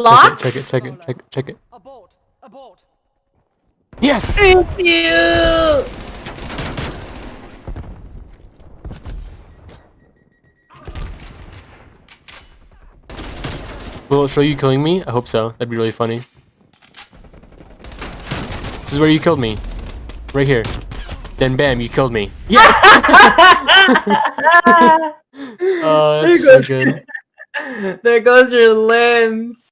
Locks? Check it, check it, check it, check it. Abort! Abort! Yes! Thank you! Will it show you killing me? I hope so. That'd be really funny. This is where you killed me. Right here. Then bam, you killed me. Yes! oh, that's so good. there goes your limbs.